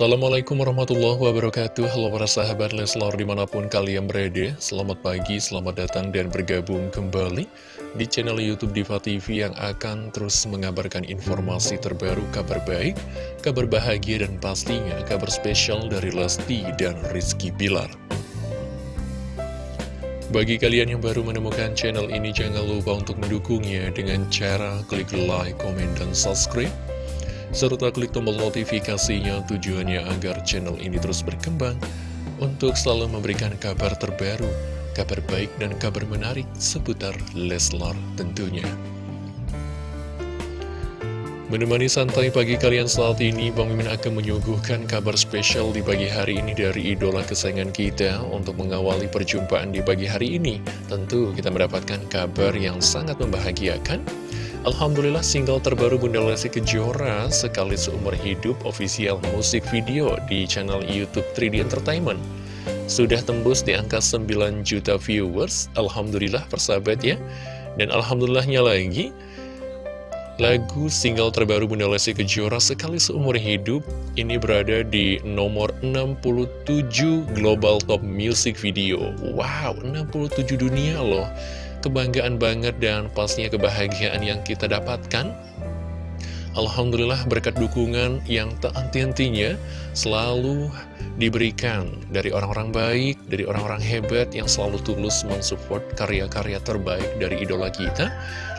Assalamualaikum warahmatullahi wabarakatuh. Halo para sahabat Leslar di mana pun kalian berada. Selamat pagi, selamat datang dan bergabung kembali Di channel Youtube Diva TV yang akan terus mengabarkan informasi terbaru Kabar baik, kabar bahagia dan pastinya kabar spesial dari Lesti dan Rizky Bilar. Bagi kalian yang baru menemukan channel ini, jangan lupa untuk mendukungnya dengan cara klik like, komen, dan subscribe serta klik tombol notifikasinya tujuannya agar channel ini terus berkembang untuk selalu memberikan kabar terbaru, kabar baik dan kabar menarik seputar Leslar tentunya. Menemani santai pagi kalian saat ini, Bang Mimin akan menyuguhkan kabar spesial di pagi hari ini dari idola kesayangan kita untuk mengawali perjumpaan di pagi hari ini. Tentu kita mendapatkan kabar yang sangat membahagiakan Alhamdulillah single terbaru Bunda Lesti Kejora sekali seumur hidup official musik video di channel Youtube 3D Entertainment. Sudah tembus di angka 9 juta viewers Alhamdulillah persahabat ya. Dan Alhamdulillahnya lagi lagu single terbaru Bunda Lesti Kejora sekali seumur hidup ini berada di nomor 67 Global Top Music Video. Wow 67 dunia loh kebanggaan banget dan pastinya kebahagiaan yang kita dapatkan Alhamdulillah berkat dukungan yang tak henti-hentinya selalu diberikan dari orang-orang baik, dari orang-orang hebat yang selalu tulus mensupport karya-karya terbaik dari idola kita.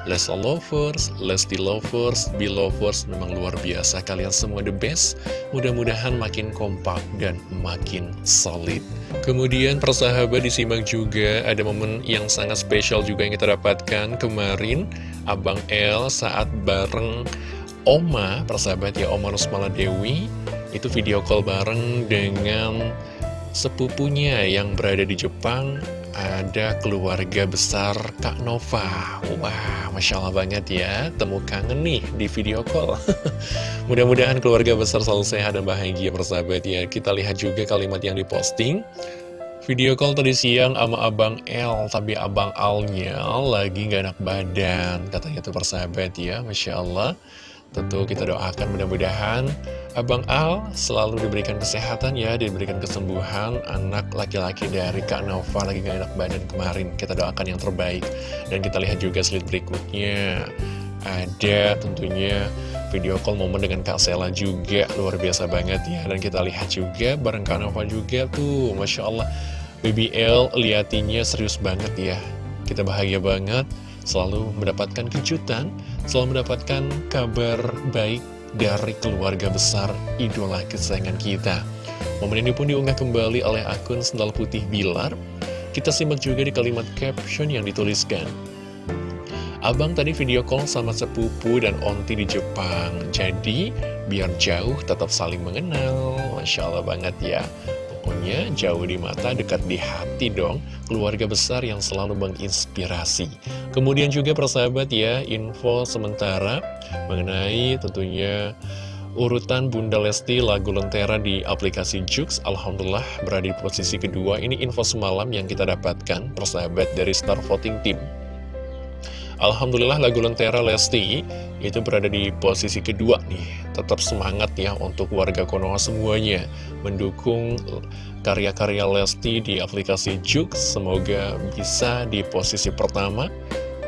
Lesti Lovers, Lesti Lovers, Belovers memang luar biasa. Kalian semua the best. Mudah-mudahan makin kompak dan makin solid. Kemudian persahabat disimak juga ada momen yang sangat spesial juga yang kita dapatkan kemarin. Abang L saat bareng Oma, persahabat ya, Oma Rusmala Dewi, itu video call bareng dengan sepupunya yang berada di Jepang, ada keluarga besar Kak Nova. Wah, Masya Allah banget ya, temu kangen nih di video call. Mudah-mudahan keluarga besar selalu sehat dan bahagia, persahabat ya. Kita lihat juga kalimat yang diposting. Video call tadi siang sama Abang L, tapi Abang Alnya lagi gak enak badan, katanya tuh persahabat ya, Masya Allah. Tentu kita doakan mudah-mudahan Abang Al selalu diberikan kesehatan ya, diberikan kesembuhan anak laki-laki dari Kak Nova lagi gak enak badan kemarin. Kita doakan yang terbaik. Dan kita lihat juga slide berikutnya. Ada tentunya video call momen dengan Kak Sela juga luar biasa banget ya. Dan kita lihat juga bareng Kak Nova juga tuh, Masya Allah. BBL liatinya serius banget ya. Kita bahagia banget selalu mendapatkan kejutan, selalu mendapatkan kabar baik dari keluarga besar idola kesayangan kita. Momen ini pun diunggah kembali oleh akun Sendal Putih Bilar. Kita simak juga di kalimat caption yang dituliskan. Abang tadi video call sama sepupu dan onti di Jepang, jadi biar jauh tetap saling mengenal. Masya Allah banget ya. Pokoknya jauh di mata, dekat di hati dong. Keluarga besar yang selalu menginspirasi. Kemudian juga persahabat ya, info sementara mengenai tentunya urutan Bunda Lesti lagu Lentera di aplikasi Jux Alhamdulillah berada di posisi kedua ini info semalam yang kita dapatkan persahabat dari Star Voting Team Alhamdulillah lagu Lentera Lesti itu berada di posisi kedua nih. Tetap semangat ya untuk warga Konoha semuanya mendukung karya-karya Lesti di aplikasi Juk. Semoga bisa di posisi pertama.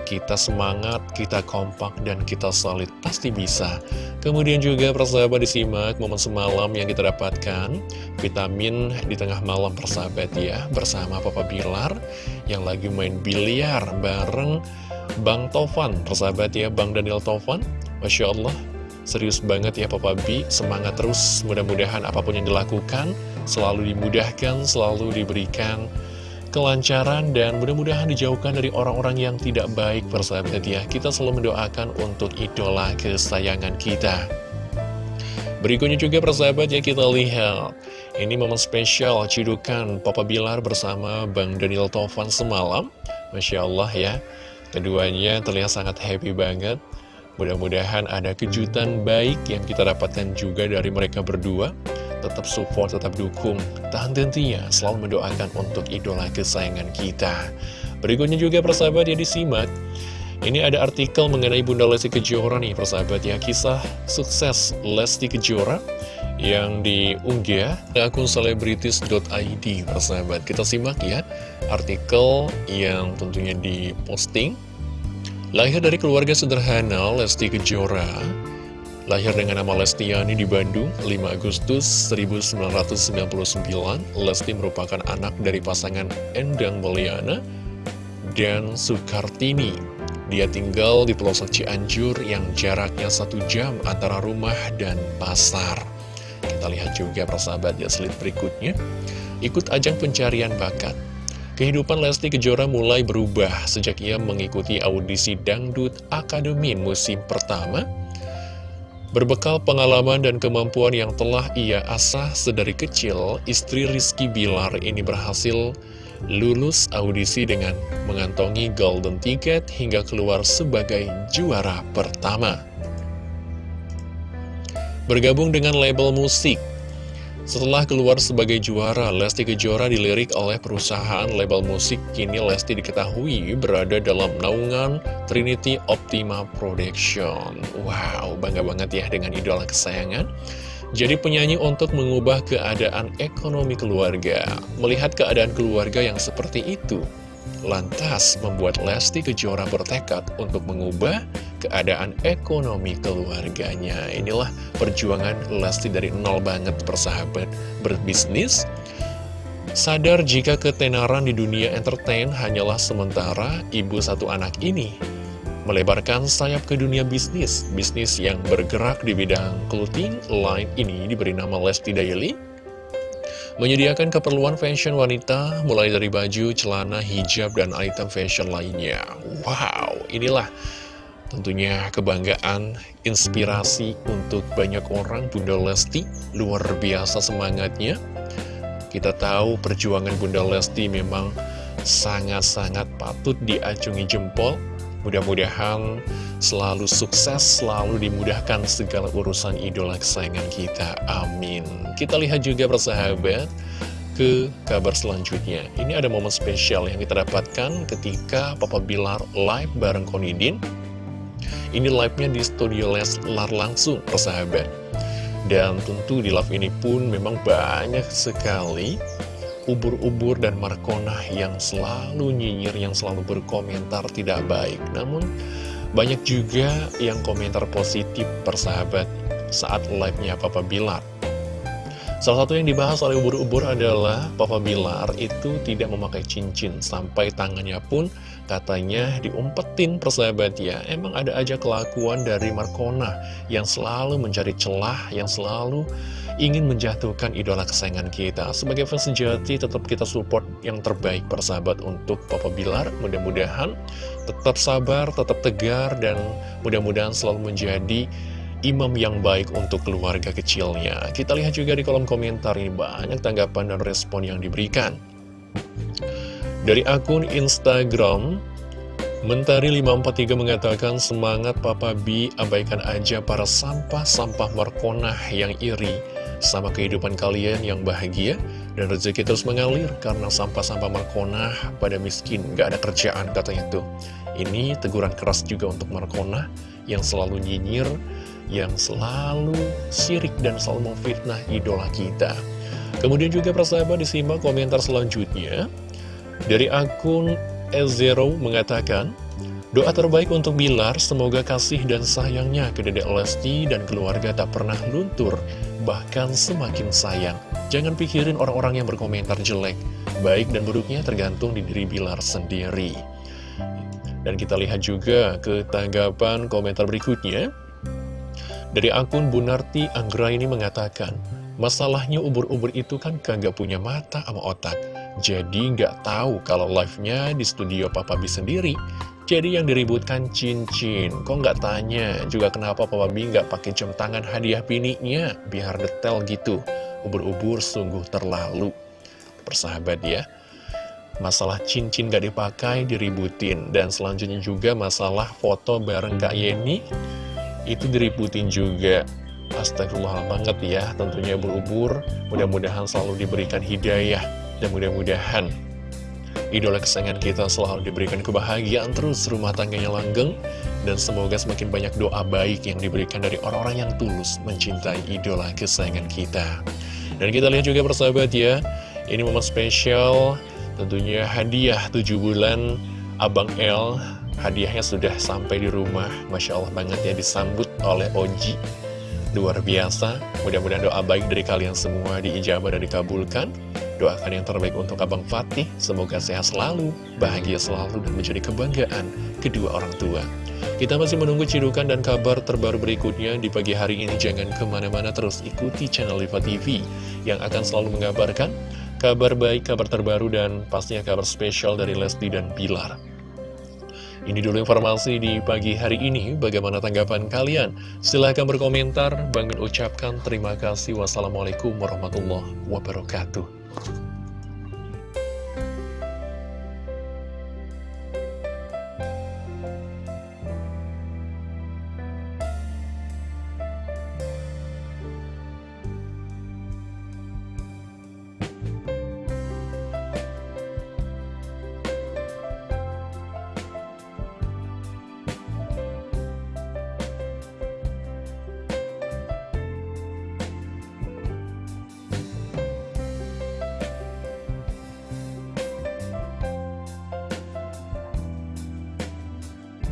Kita semangat, kita kompak, dan kita solid. Pasti bisa. Kemudian juga persahabat disimak momen semalam yang kita dapatkan. Vitamin di tengah malam persahabat ya. Bersama Papa Bilar yang lagi main biliar bareng Bang Tovan, persahabat ya, Bang Daniel Tovan, Masya Allah, serius banget ya Papa B, semangat terus, mudah-mudahan apa pun yang dilakukan, selalu dimudahkan, selalu diberikan kelancaran, dan mudah-mudahan dijauhkan dari orang-orang yang tidak baik, persahabat ya. Kita selalu mendoakan untuk idola kesayangan kita. Berikutnya juga persahabat ya kita lihat Ini momen spesial cidukan Papa Bilar bersama Bang Daniel Tovan semalam Masya Allah ya Keduanya terlihat sangat happy banget. Mudah-mudahan ada kejutan baik yang kita dapatkan juga dari mereka berdua. Tetap support, tetap dukung. Tahan tentunya selalu mendoakan untuk idola kesayangan kita. Berikutnya juga persahabat yang disimak. Ini ada artikel mengenai Bunda Lesti Kejora nih persahabat ya Kisah sukses Lesti Kejora yang diunggah ke akun selebritis.id persahabat kita simak ya artikel yang tentunya diposting lahir dari keluarga sederhana Lesti Kejora Lahir dengan nama Lestiani di Bandung, 5 Agustus 1999, Lesti merupakan anak dari pasangan Endang Mulyana dan Soekartini. Dia tinggal di pelosok Cianjur yang jaraknya satu jam antara rumah dan pasar. Kita lihat juga persahabat ya berikutnya. Ikut ajang pencarian bakat. Kehidupan Lesti Kejora mulai berubah sejak ia mengikuti audisi Dangdut Akademi musim pertama Berbekal pengalaman dan kemampuan yang telah ia asah sedari kecil, istri Rizky Bilar ini berhasil lulus audisi dengan mengantongi golden ticket hingga keluar sebagai juara pertama. Bergabung dengan label musik setelah keluar sebagai juara, Lesti Kejora dilirik oleh perusahaan label musik. Kini Lesti diketahui berada dalam naungan Trinity Optima Production. Wow, bangga banget ya dengan idola kesayangan. Jadi penyanyi untuk mengubah keadaan ekonomi keluarga. Melihat keadaan keluarga yang seperti itu, lantas membuat Lesti Kejora bertekad untuk mengubah keadaan ekonomi keluarganya. Inilah perjuangan Lesti dari nol banget persahabat berbisnis. Sadar jika ketenaran di dunia entertain hanyalah sementara, ibu satu anak ini melebarkan sayap ke dunia bisnis. Bisnis yang bergerak di bidang clothing line ini diberi nama Lesti Daily. Menyediakan keperluan fashion wanita mulai dari baju, celana, hijab, dan item fashion lainnya. Wow, inilah Tentunya kebanggaan, inspirasi untuk banyak orang Bunda Lesti luar biasa semangatnya. Kita tahu perjuangan Bunda Lesti memang sangat-sangat patut diacungi jempol. Mudah-mudahan selalu sukses, selalu dimudahkan segala urusan idola kesayangan kita. Amin. Kita lihat juga persahabat ke kabar selanjutnya. Ini ada momen spesial yang kita dapatkan ketika Papa Bilar live bareng Konidin ini live-nya di studio Leslar langsung, persahabat. Dan tentu di live ini pun memang banyak sekali ubur-ubur dan markonah yang selalu nyinyir, yang selalu berkomentar tidak baik. Namun, banyak juga yang komentar positif persahabat saat live-nya Papa Bilar. Salah satu yang dibahas oleh ubur-ubur adalah Papa Bilar itu tidak memakai cincin sampai tangannya pun katanya diumpetin persahabat ya. Emang ada aja kelakuan dari Markona yang selalu mencari celah, yang selalu ingin menjatuhkan idola kesayangan kita. Sebagai fans sejati tetap kita support yang terbaik persahabat untuk Papa Bilar. Mudah-mudahan tetap sabar, tetap tegar, dan mudah-mudahan selalu menjadi imam yang baik untuk keluarga kecilnya. Kita lihat juga di kolom komentar ini banyak tanggapan dan respon yang diberikan. Dari akun Instagram, Mentari543 mengatakan, Semangat Papa B, abaikan aja para sampah-sampah markonah yang iri sama kehidupan kalian yang bahagia dan rezeki terus mengalir karena sampah-sampah markonah pada miskin, gak ada kerjaan katanya tuh. Ini teguran keras juga untuk markonah yang selalu nyinyir, yang selalu sirik dan selalu memfitnah idola kita. Kemudian juga persahabat disimak komentar selanjutnya dari akun E0 mengatakan, Doa terbaik untuk Bilar, semoga kasih dan sayangnya ke Dedek Lesti dan keluarga tak pernah luntur, bahkan semakin sayang. Jangan pikirin orang-orang yang berkomentar jelek, baik dan buruknya tergantung di diri Bilar sendiri. Dan kita lihat juga ke tanggapan komentar berikutnya. Dari akun Bunarti Anggra ini mengatakan, masalahnya ubur-ubur itu kan kagak punya mata sama otak. Jadi nggak tahu kalau live-nya di studio Papa B sendiri. Jadi yang diributkan cincin. Kok nggak tanya juga kenapa Papa B nggak pakai jam tangan hadiah bininya? Biar detail gitu. Ubur-ubur sungguh terlalu. Persahabat ya. Masalah cincin gak dipakai diributin. Dan selanjutnya juga masalah foto bareng Kak Yeni itu diributin juga Astagfirullah banget ya tentunya berubur. Mudah-mudahan selalu diberikan hidayah dan mudah-mudahan idola kesayangan kita selalu diberikan kebahagiaan terus rumah tangganya langgeng dan semoga semakin banyak doa baik yang diberikan dari orang-orang yang tulus mencintai idola kesayangan kita. Dan kita lihat juga persahabat ya ini momen spesial tentunya hadiah 7 bulan Abang L hadiahnya sudah sampai di rumah. Masya Allah banget ya disambut oleh Oji luar biasa mudah-mudahan doa baik dari kalian semua diijabah dan dikabulkan Doakan yang terbaik untuk Abang Fatih, semoga sehat selalu, bahagia selalu, dan menjadi kebanggaan kedua orang tua. Kita masih menunggu cidukan dan kabar terbaru berikutnya di pagi hari ini. Jangan ke mana-mana terus ikuti channel Liva TV yang akan selalu mengabarkan kabar baik, kabar terbaru, dan pastinya kabar spesial dari Lesti dan Bilar. Ini dulu informasi di pagi hari ini. Bagaimana tanggapan kalian? Silahkan berkomentar. Bang ucapkan terima kasih. Wassalamualaikum warahmatullahi wabarakatuh.